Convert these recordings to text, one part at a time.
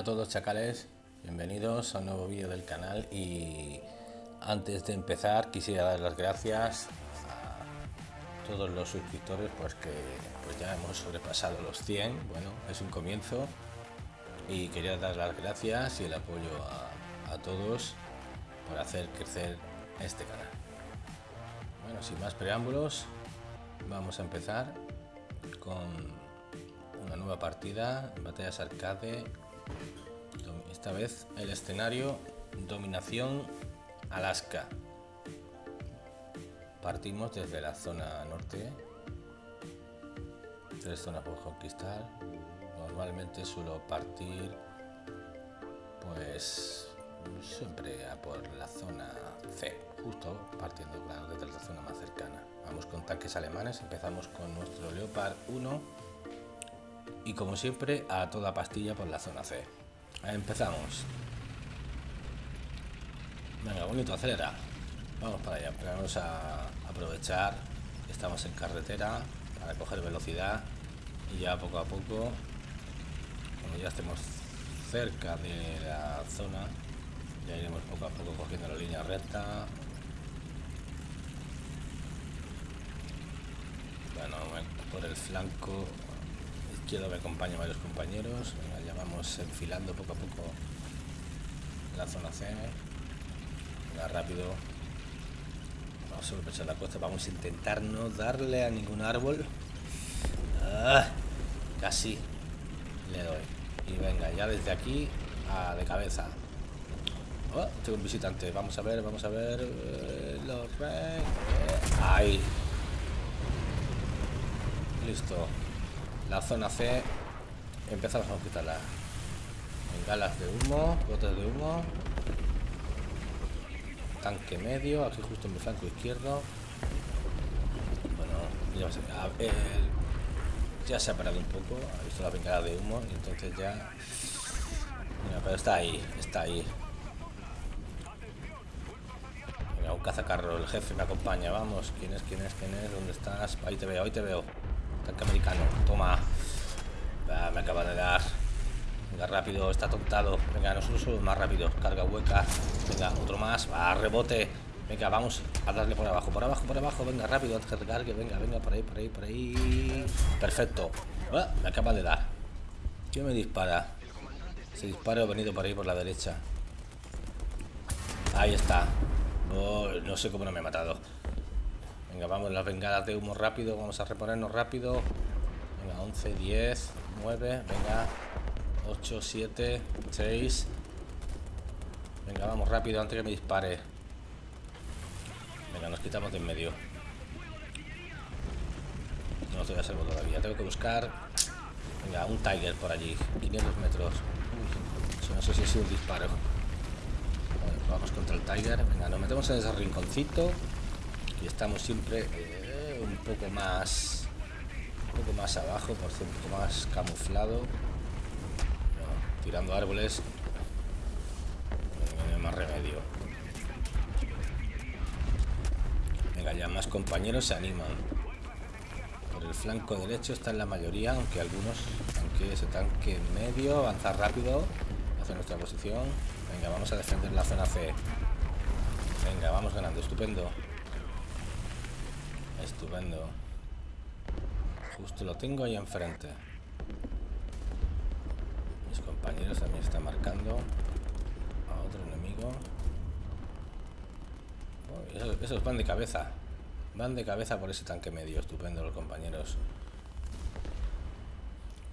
Hola a todos chacales, bienvenidos a un nuevo vídeo del canal y antes de empezar quisiera dar las gracias a todos los suscriptores pues que pues ya hemos sobrepasado los 100, bueno es un comienzo y quería dar las gracias y el apoyo a, a todos por hacer crecer este canal. Bueno, sin más preámbulos, vamos a empezar con una nueva partida, batallas arcade. Esta vez el escenario Dominación Alaska. Partimos desde la zona norte. Tres zonas por conquistar. Normalmente suelo partir pues siempre a por la zona C, justo partiendo claro, desde la zona más cercana. Vamos con tanques alemanes, empezamos con nuestro Leopard 1 y como siempre a toda pastilla por la zona C. Empezamos. Venga, bonito, acelera. Vamos para allá, vamos a aprovechar estamos en carretera para coger velocidad y ya poco a poco, cuando ya estemos cerca de la zona, ya iremos poco a poco cogiendo la línea recta. Bueno, por el flanco izquierdo me acompañan varios compañeros. ya vamos enfilando poco a poco la zona C. Venga, rápido. Vamos a sobrepechar la costa. Vamos a intentar no darle a ningún árbol. Ah, casi le doy. Y venga, ya desde aquí a de cabeza. Oh, tengo un visitante. Vamos a ver, vamos a ver. Eh, los rey. ahí. Listo. La zona C. Empezamos a quitarla. Galas de humo, botes de humo. Tanque medio, aquí justo en mi flanco izquierdo. Bueno, ya, se, ya se ha parado un poco. Ha visto la bengala de humo y entonces ya. Mira, pero está ahí, está ahí un cazacarro, el jefe me acompaña, vamos. ¿Quién es? ¿Quién es? ¿Quién es? ¿Dónde estás? Ahí te veo, ahí te veo. Tanque americano, toma. me acaba de dar. Venga, rápido, está tontado. Venga, nosotros somos más rápido. Carga hueca. Venga, otro más. Va, rebote. Venga, vamos a darle por abajo, por abajo, por abajo. Venga, rápido, antes que recargue. Venga, venga, por ahí, por ahí, por ahí. Perfecto. Ah, me acaba de dar. ¿Quién me dispara? Se disparo venido por ahí por la derecha. Ahí está. Oh, no sé cómo no me he matado. Venga, vamos, las bengalas de humo rápido. Vamos a reponernos rápido. Venga, 11, 10, 9, venga. 8, 7, 6. Venga, vamos rápido antes que me dispare. Venga, nos quitamos de en medio. No estoy a salvo todavía. Tengo que buscar... Venga, un Tiger por allí. 500 metros. no sé si es un disparo vamos contra el Tiger. Venga, nos metemos en ese rinconcito. Y estamos siempre eh, un poco más... Un poco más abajo, por ser un poco más camuflado. tirando árboles. No más remedio. Venga, ya más compañeros se animan. Por el flanco derecho están la mayoría, aunque algunos, aunque ese tanque medio, avanza rápido hacia nuestra posición. Venga, vamos a defender la zona C. Venga, vamos ganando. Estupendo. Estupendo. Justo lo tengo ahí enfrente. Mis compañeros también están marcando a otro enemigo. esos van de cabeza. Van de cabeza por ese tanque medio. Estupendo los compañeros.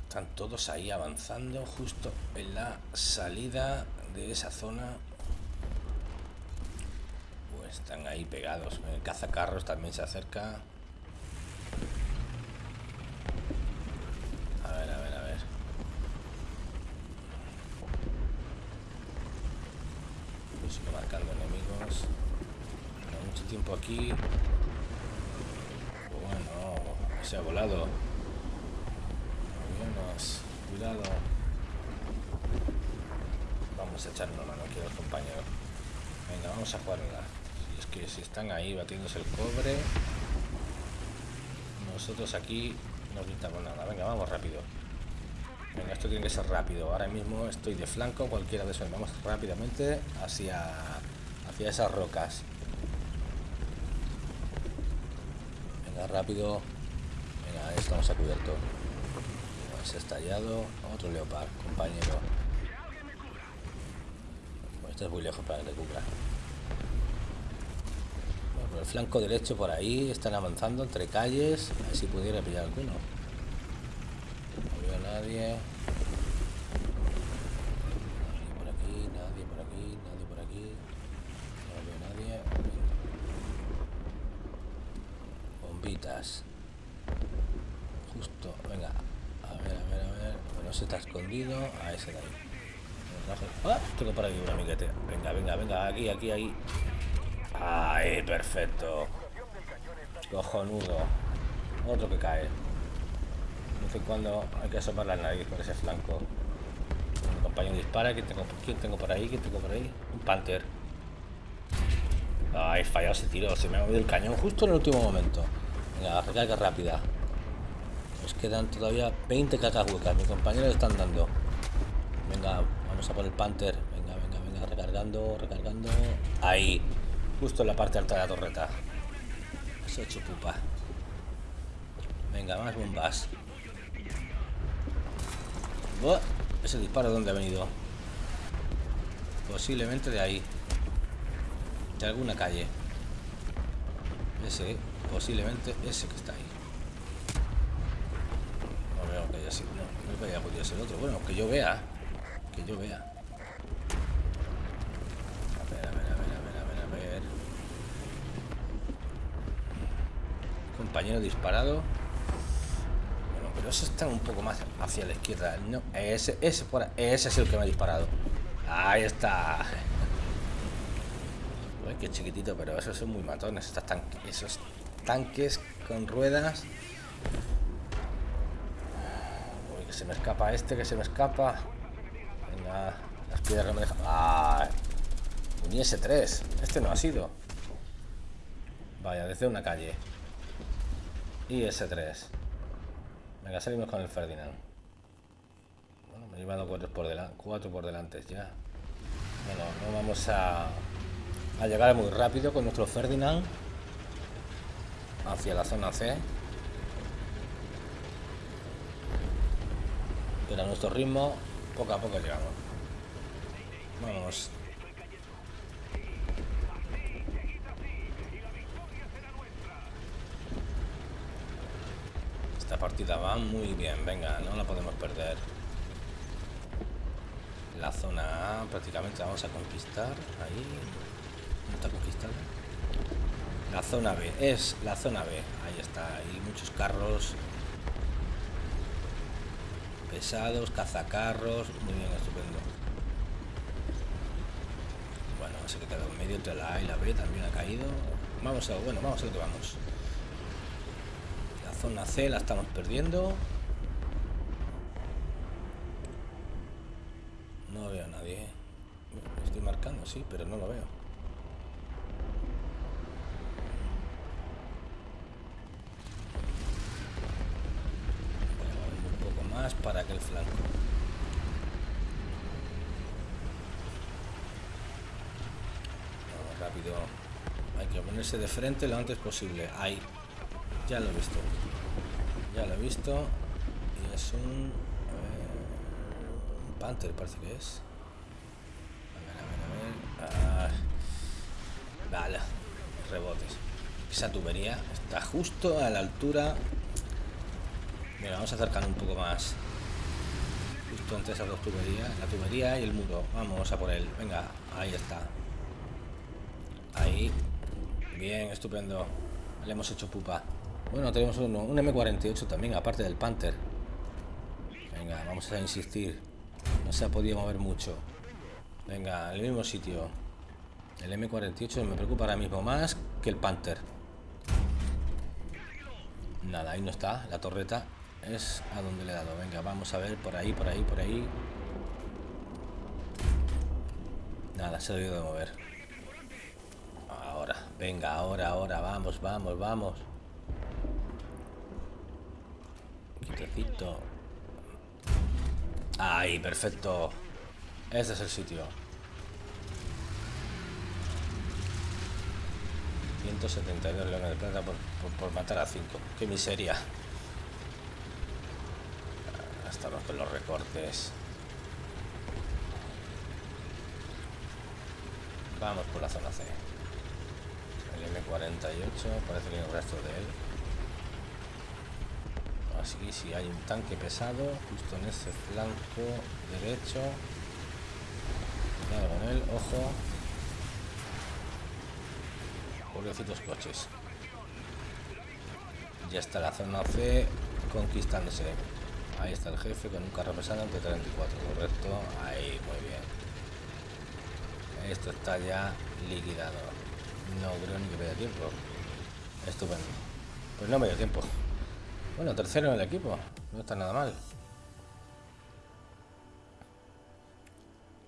Están todos ahí avanzando justo en la salida de esa zona. Están ahí pegados. El cazacarros también se acerca. A ver, a ver, a ver. Pues sigo marcando enemigos. mucho tiempo aquí. Bueno, se ha volado cuidado. Vamos a echar una mano aquí los compañeros. Venga, vamos a jugarla. Es que si están ahí batiéndose el cobre, nosotros aquí no quitamos nada. Venga, vamos rápido. Venga, esto tiene que ser rápido. Ahora mismo estoy de flanco, cualquiera de esos. Vamos rápidamente hacia, hacia esas rocas. Venga, rápido. Venga, ahí estamos a cubierto. Se ha estallado. Otro leopard, compañero. este es muy lejos para que cubra. El flanco derecho por ahí están avanzando entre calles. A ver si pudiera pillar alguno nadie. Nadie aquí, nadie aquí, nadie aquí. No veo nadie. Bombitas. Justo, venga. A ver, a ver, a ver. Bueno, se está escondido. A ese de ahí. ¡Ah! Tengo por aquí un amiguete. Venga, venga, venga. Aquí, aquí, ahí. ¡Ay, perfecto! Cojonudo. Otro que cae cuando hay que asomar la nariz por ese flanco. Mi compañero dispara. ¿Quién tengo, ¿Quién tengo por ahí? ¿Quién tengo por ahí? Un Panther. Ay, fallado ese tiro. Se me ha movido el cañón justo en el último momento. Venga, recarga rápida. Nos quedan todavía 20 cacas huecas. Mis compañeros están dando. Venga, vamos a por el Panther. Venga, venga, venga. Recargando, recargando. Ahí. Justo en la parte alta de la torreta. Eso hecho pupa. Venga, más bombas. Oh, ese disparo, ¿dónde ha venido? Posiblemente de ahí. De alguna calle. Ese, posiblemente ese que está ahí. No veo que haya sido. No, no que haya podido ser otro. Bueno, que yo vea. Que yo vea. A ver, a ver, a ver, a ver, a ver, a ver. Compañero disparado ese está un poco más hacia la izquierda. No, ese, ese, por ese es el que me ha disparado. Ahí está. Uy, qué chiquitito, pero esos son muy matones. esos tanques con ruedas. Uy, que se me escapa este, que se me escapa. Venga, las piedras me dejan. Ah, un IS-3. Este no ha sido. Vaya, desde una calle. IS-3. Venga, salimos con el Ferdinand. Bueno, me he llevado cuatro por, delante, cuatro por delante ya. Bueno, no vamos a, a llegar muy rápido con nuestro Ferdinand hacia la zona C. Pero a nuestro ritmo, poco a poco llegamos. Vamos Esta partida va muy bien, venga, no la podemos perder. La zona A prácticamente vamos a conquistar. Ahí. ¿No está conquistada? La zona B, es la zona B. Ahí está, hay muchos carros. Pesados, cazacarros. Muy bien, estupendo. Bueno, se queda en medio entre la A y la B, también ha caído. Vamos a, bueno, vamos a lo que vamos zona C la estamos perdiendo. No veo a nadie. estoy marcando, sí, pero no lo veo. un poco más para que el flanco. rápido. Hay que ponerse de frente lo antes posible. Ahí. Ya lo he visto. Ya lo he visto. Y es un... Eh, un Panther parece que es. A ver, a ver, a ver. Ah, vale. Rebotes. Esa tubería está justo a la altura... Mira, vamos a acercar un poco más. Justo entre esas dos tuberías. La tubería y el muro. Vamos a por él. Venga, ahí está. Ahí. Bien, estupendo. Le hemos hecho pupa. Bueno, tenemos uno, un M48 también, aparte del Panther. Venga, vamos a insistir. No se ha podido mover mucho. Venga, el mismo sitio. El M48 me preocupa ahora mismo más que el Panther. Nada, ahí no está. La torreta es a donde le he dado. Venga, vamos a ver por ahí, por ahí, por ahí. Nada, se ha debido de mover. Ahora, venga, ahora, ahora, vamos, vamos, vamos. Ahí, perfecto. Este es el sitio. 172 leones de plata por, matar a 5. Qué miseria. Hasta los, los recortes. Vamos por la zona C. El M48, parece que hay un resto de él. Así que si hay un tanque pesado, justo en ese flanco derecho. Cuidado con él, ojo. Pobrecitos coches. Ya está la zona C conquistándose. Ahí está el jefe con un carro pesado ante 34, correcto. Ahí, muy bien. Esto está ya liquidado. No creo ni que me tiempo. Estupendo. Pues no me dio tiempo. Bueno, tercero en el equipo. No está nada mal.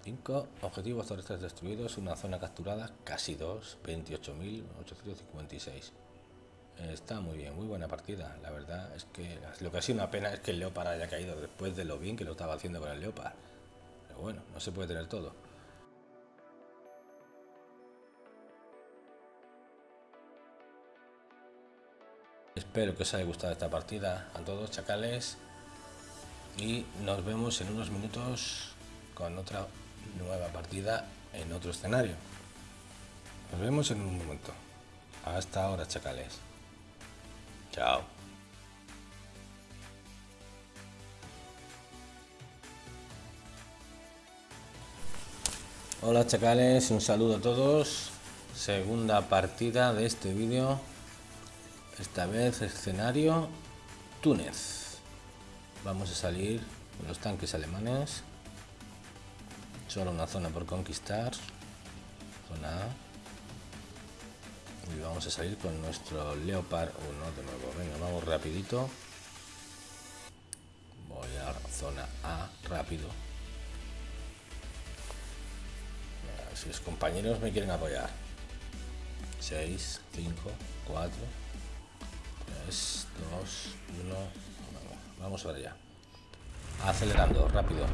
5 objetivos terrestres destruidos, una zona capturada, casi 2, 28.856. Está muy bien, muy buena partida. La verdad es que lo que ha sido una pena es que el Leopard haya caído después de lo bien que lo estaba haciendo con el Leopard. Pero bueno, no se puede tener todo. Espero que os haya gustado esta partida a todos, chacales. Y nos vemos en unos minutos con otra nueva partida en otro escenario. Nos vemos en un momento. Hasta ahora, chacales. Chao. Hola chacales, un saludo a todos. Segunda partida de este vídeo. Esta vez escenario Túnez. Vamos a salir con los tanques alemanes. Solo una zona por conquistar. Zona A. Y vamos a salir con nuestro Leopard 1 de nuevo. Venga, vamos rapidito. Voy a zona A rápido. Si los compañeros me quieren apoyar. 6, 5, 4, 3, 2, 1. Vamos para allá. Acelerando, rápido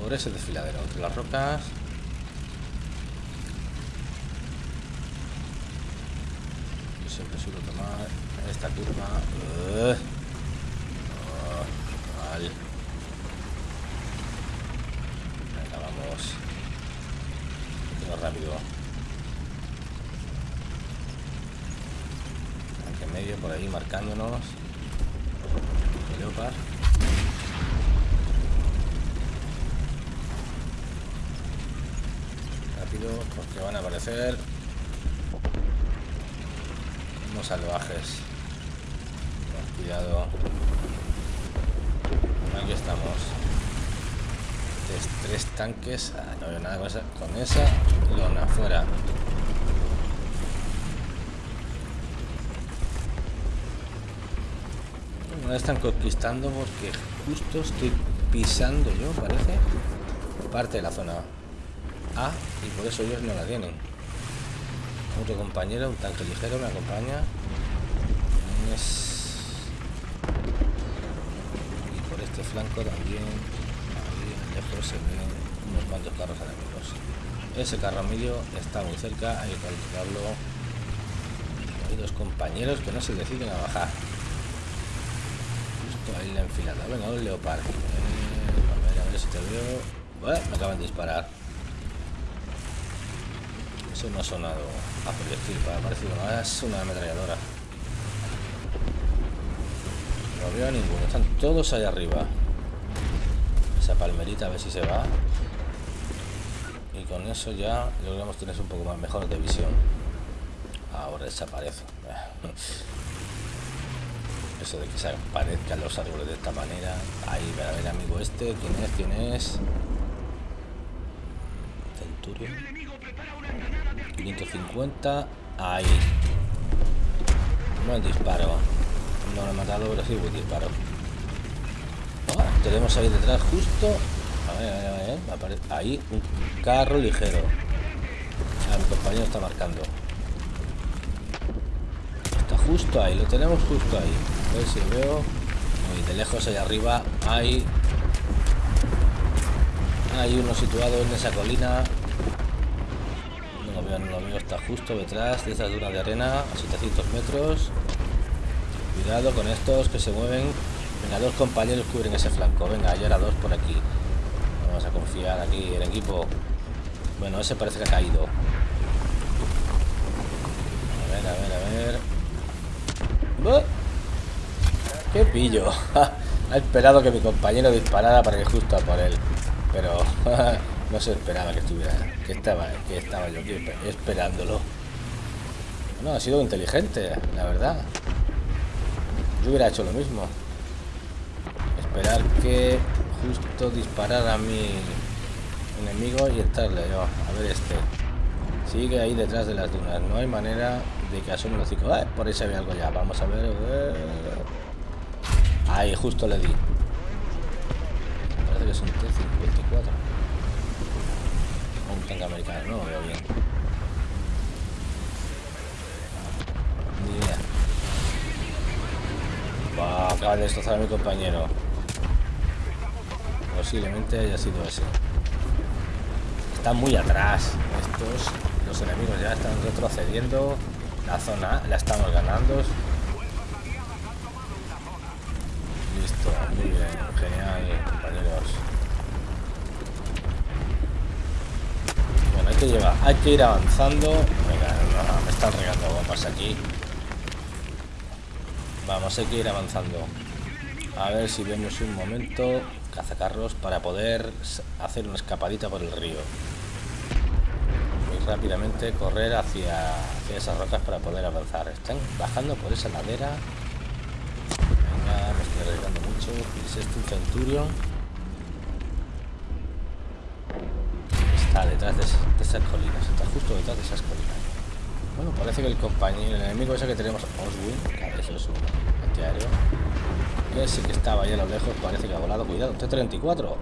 por ese desfiladero entre las rocas yo siempre suelo tomar esta curva uh, mal. venga vamos rápido aunque medio por ahí marcándonos leopard porque van a aparecer unos salvajes. cuidado. Aquí estamos. Tres, tanques. Ah, no veo nada con esa, con esa lona afuera. No están conquistando porque justo estoy pisando yo, parece, parte de la zona y por eso ellos no la tienen. Otro compañero, un tanque ligero, me acompaña. Y por este flanco también, ahí lejos se ven unos cuantos carros enemigos. Ese carro medio está muy cerca, hay que calcularlo. Hay dos compañeros que no se deciden a bajar. Justo ahí la enfilada. Venga, un leopardo. Eh, a ver, a ver si te veo. me acaban de disparar. Eso no ha sonado a proyectil, para parecido, no es una ametralladora. No veo a ninguno, están todos allá arriba. Esa palmerita a ver si se va. Y con eso ya logramos tener un poco más mejor de visión. Ahora desaparece. Eso de que se aparezcan los árboles de esta manera. Ahí, a ver, amigo este, ¿quién es? ¿Quién es? Centurion. 550. Ahí. El disparo. No lo he matado, pero sí buen disparo. tenemos ahí detrás justo. A ver, a ver, a ver. Ahí un carro ligero. mi compañero está marcando. Justo ahí, lo tenemos justo ahí. A ver si veo. Muy de lejos allá arriba hay Hay uno situado en esa colina. No lo veo, no lo veo. Está justo detrás de esas dunas de arena a 700 metros. Cuidado con estos que se mueven. Venga, dos compañeros cubren ese flanco. Venga, hay ahora dos por aquí. Vamos a confiar aquí el equipo. Bueno, ese parece que ha caído. A ver, a ver, a ver. ¡Qué pillo! ha esperado que mi compañero disparara para que justo a por él. Pero no se esperaba que estuviera. Que estaba, que estaba yo aquí esperándolo. No, ha sido inteligente, la verdad. Yo hubiera hecho lo mismo. Esperar que justo disparara a mi enemigo y estarle. A ver este. Sigue ahí detrás de las dunas. No hay manera de que asome los hocico. por ahí se ve algo ya. Vamos a ver. Ahí, justo le di. Parece que es un T-54. Un tanque americano, no lo veo bien. Ni idea. acaba de destrozar a mi compañero. Posiblemente haya sido ese. Están muy atrás. Estos, los enemigos ya están retrocediendo. La zona la estamos ganando. muy bien, genial, compañeros. Bueno, hay que llevar, hay que ir avanzando. Venga, me están regando bombas aquí. Vamos, hay que ir avanzando. A ver si vemos un momento cazacarros para poder hacer una escapadita por el río. Muy rápidamente correr hacia, esas rocas para poder avanzar. Están bajando por esa ladera me estoy arriesgando mucho. Es este un Centurion. Está detrás de, esas colinas. Está justo detrás de esas colinas. Bueno, parece que el compañero, el enemigo ese que tenemos, Oswin, eso es un antiaéreo, que sí que estaba ahí a lo lejos, parece que ha volado. Cuidado, T-34.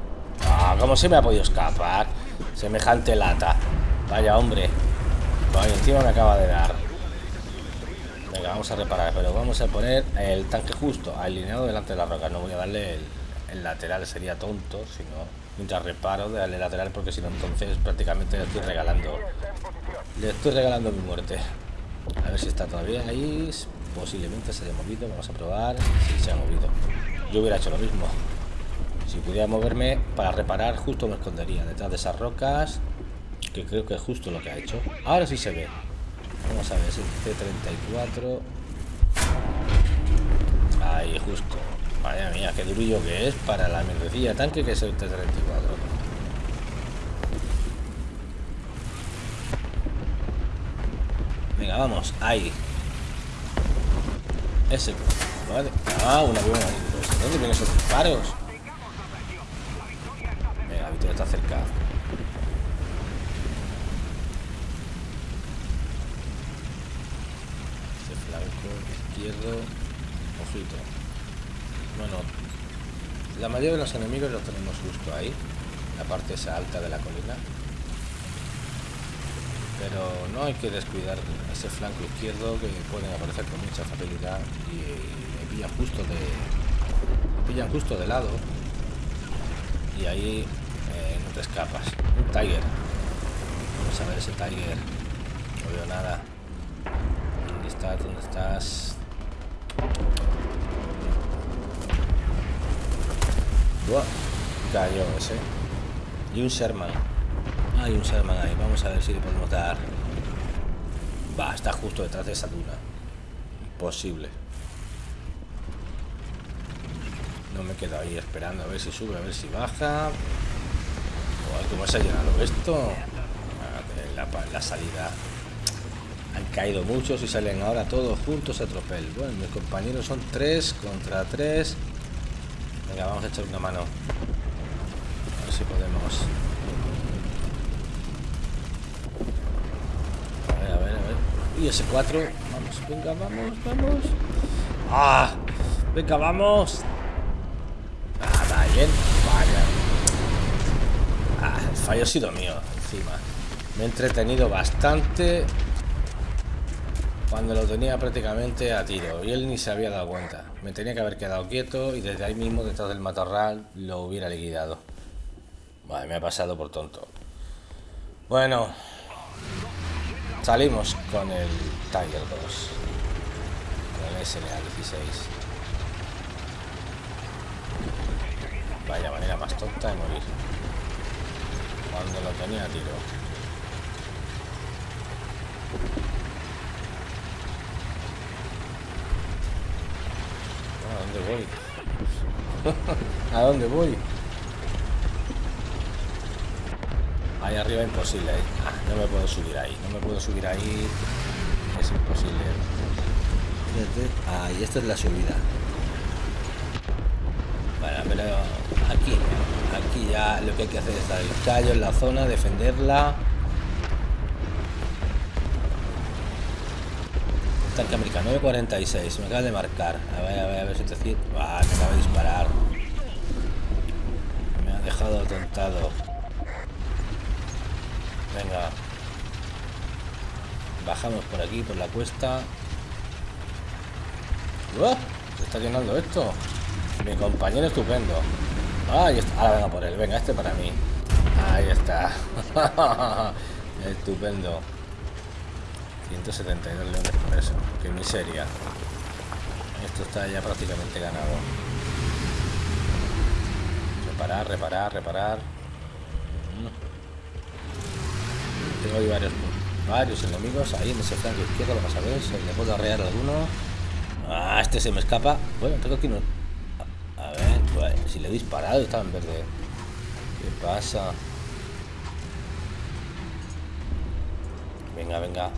Ah, ¿cómo se me ha podido escapar? Semejante lata. Vaya hombre. Vaya, encima me acaba de dar vamos a reparar, pero vamos a poner el tanque justo alineado delante de la roca. No voy a darle el, lateral, sería tonto, sino mientras reparo de darle lateral, porque si no, entonces prácticamente le estoy regalando. Le estoy regalando mi muerte. A ver si está todavía ahí. Posiblemente se haya movido. Vamos a probar. Si se ha movido. Yo hubiera hecho lo mismo. Si pudiera moverme para reparar, justo me escondería detrás de esas rocas. Que creo que es justo lo que ha hecho. Ahora sí se ve. Vamos a ver, es el C34. Ahí, justo. Madre mía, qué durillo que es para la mierdecilla tanque que es el T-34. Venga, vamos, ahí. Ese. Vale. Ah, un avión ahí. ¿Dónde vienen esos disparos? Venga, Víctor está cerca. Izquierdo, ojito. Bueno, la mayoría de los enemigos los tenemos justo ahí, la parte esa alta de la colina. Pero no hay que descuidar ese flanco izquierdo que pueden aparecer con mucha facilidad y pillan justo de pillan justo de lado y ahí eh, no te escapas. Un Tiger. Vamos a ver ese Tiger. No veo nada. ¿Dónde estás? ¿Dónde estás? Buah, cayó ese. Y un Sherman. Hay un Sherman ahí. Vamos a ver si le podemos dar. Va, está justo detrás de esa duna. Imposible. No me quedo ahí esperando a ver si sube, a ver si baja. ¿Cómo se ha llenado esto? La, la salida han caído muchos y salen ahora todos juntos a tropel. Bueno, mis compañeros son tres contra tres. Venga, vamos a echar una mano. A ver si podemos. A ver, a ver, a ver. Y ese 4. Vamos, venga, vamos, vamos. ¡Ah! Venga, vamos. Ah, bien. Vaya. Ah, el fallo ha sido mío, encima. Me he entretenido bastante cuando lo tenía prácticamente a tiro y él ni se había dado cuenta. Me tenía que haber quedado quieto y desde ahí mismo, detrás del matorral, lo hubiera liquidado. Vale, me ha pasado por tonto. Bueno, salimos con el Tiger 2. Con el SNA 16. Vaya manera más tonta de morir. Cuando lo tenía a tiro. ¿A dónde voy? ¿A dónde voy? Ahí arriba imposible. Ah, no me puedo subir ahí. No me puedo subir ahí. Es imposible. Ahí, esta es la subida. Bueno, pero aquí, aquí ya lo que hay que hacer es dar el callo en la zona, defenderla. Tanque americano 946, me acaba de marcar. A ver, a ver, a ver si te cito. Ah, me acaba de disparar. Me ha dejado tontado. Venga. Bajamos por aquí, por la cuesta. Se está llenando esto. Mi compañero estupendo. Ahí está. Ahora venga por él. Venga, este para mí. Ahí está. estupendo. 172 leones por eso. Qué miseria. Esto está ya prácticamente ganado. Reparar, reparar, reparar. Tengo ahí varios, varios enemigos ahí en ese flanco izquierdo. Vamos a ver si le puedo arrear alguno. Ah, este se me escapa. Bueno, tengo que no. A ver, pues, si le he disparado estaba en verde. ¿Qué pasa? Venga, venga.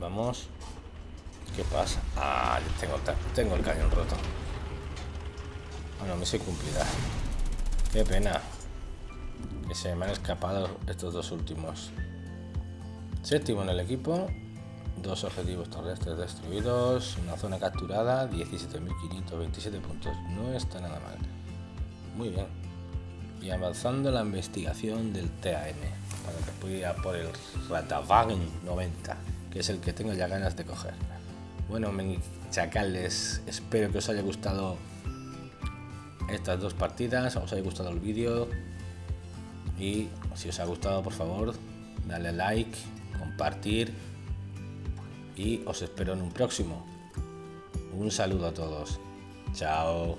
Vamos. ¿Qué pasa? Ah, tengo, el cañón roto. Bueno, me soy cumplida. Qué pena. Que se me han escapado estos dos últimos. Séptimo en el equipo. Dos objetivos terrestres destruidos. Una zona capturada. 17.527 puntos. No está nada mal. Muy bien. Y avanzando la investigación del TAN. Para que pueda por el Ratavagen 90. Que es el que tengo ya ganas de coger. Bueno, chacales. Espero que os haya gustado estas dos partidas. Os haya gustado el vídeo y si os ha gustado por favor dale like compartir y os espero en un próximo un saludo a todos chao